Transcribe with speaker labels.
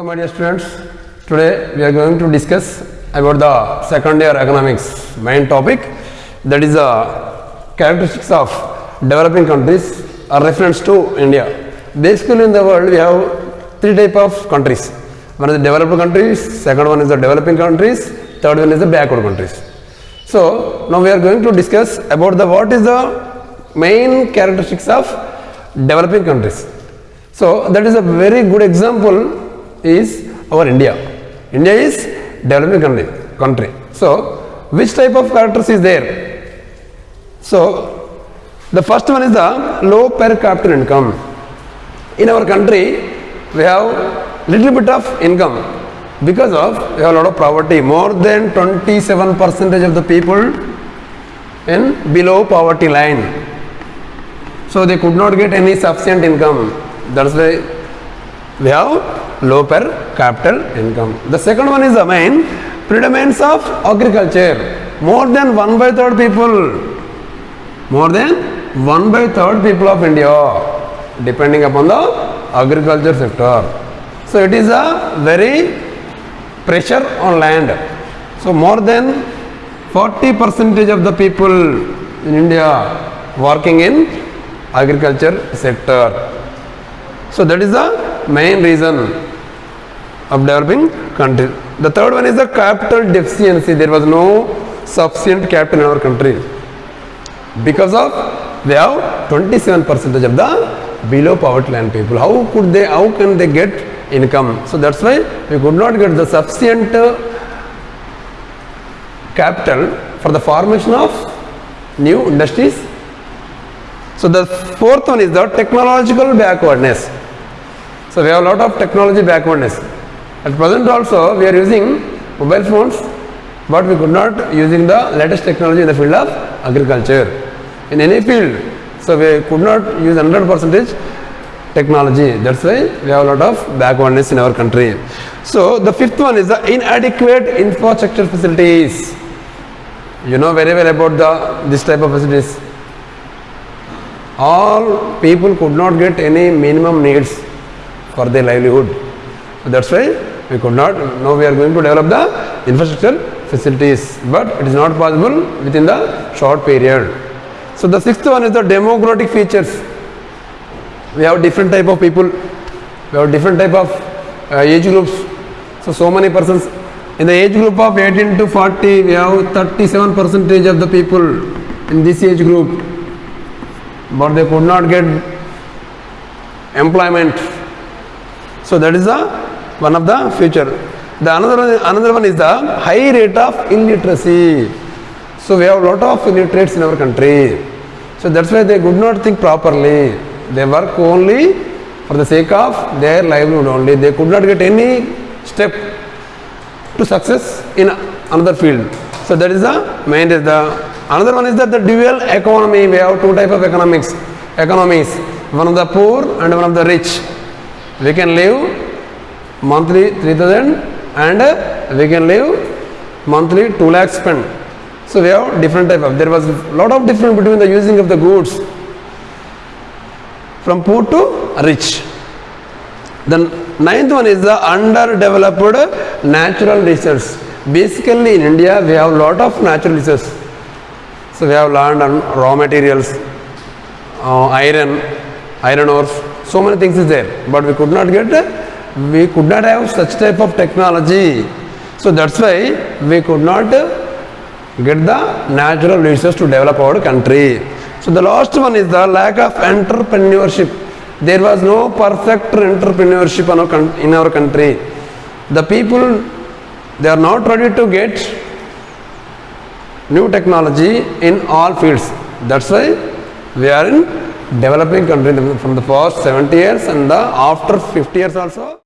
Speaker 1: students. Today we are going to discuss about the second year economics main topic. That is the characteristics of developing countries are reference to india. Basically in the world we have three type of countries. One is the developed countries second one is the developing countries third one is the backward countries. So now we are going to discuss about the what is the main characteristics of developing countries. So that is a very good example is our India. India is developing country. country. So which type of characters is there? So the first one is the low per capita income. In our country we have little bit of income because of we have a lot of poverty. More than 27 percentage of the people in below poverty line. So they could not get any sufficient income. That's why we have low per capital income. The second one is the main predominance of agriculture. More than one by third people, more than one by third people of India depending upon the agriculture sector. So it is a very pressure on land. So more than 40 percentage of the people in India working in agriculture sector. So that is the main reason of developing country. The third one is the capital deficiency. There was no sufficient capital in our country. Because of we have 27 percentage of the below poverty line people. How could they, how can they get income? So that's why we could not get the sufficient uh, capital for the formation of new industries. So the fourth one is the technological backwardness. So we have a lot of technology backwardness. At present also we are using mobile phones but we could not using the latest technology in the field of agriculture. In any field, so we could not use 100 percentage technology. That's why we have a lot of backwardness in our country. So the fifth one is the inadequate infrastructure facilities. You know very well about the this type of facilities. All people could not get any minimum needs for their livelihood. That's why we could not. Now we are going to develop the infrastructure facilities, but it is not possible within the short period. So the sixth one is the demographic features. We have different type of people. We have different type of uh, age groups. So so many persons in the age group of 18 to 40, we have 37 percentage of the people in this age group, but they could not get employment so that is the one of the future. The another one, another one is the high rate of illiteracy. So we have a lot of illiterates in our country. So that's why they could not think properly. They work only for the sake of their livelihood only. They could not get any step to success in another field. So that is the main. is The another one is that the dual economy. We have two type of economics. Economies. One of the poor and one of the rich we can live monthly 3000 and we can live monthly 2 lakh spend so we have different type of there was lot of difference between the using of the goods from poor to rich. The ninth one is the underdeveloped natural resources basically in india we have lot of natural resources so we have land and raw materials uh, iron iron ores so many things is there. But we could not get we could not have such type of technology. So that's why we could not get the natural resources to develop our country. So the last one is the lack of entrepreneurship. There was no perfect entrepreneurship in our, country. The people they are not ready to get new technology in all fields. That's why we are in developing country from the past 70 years and the after 50 years also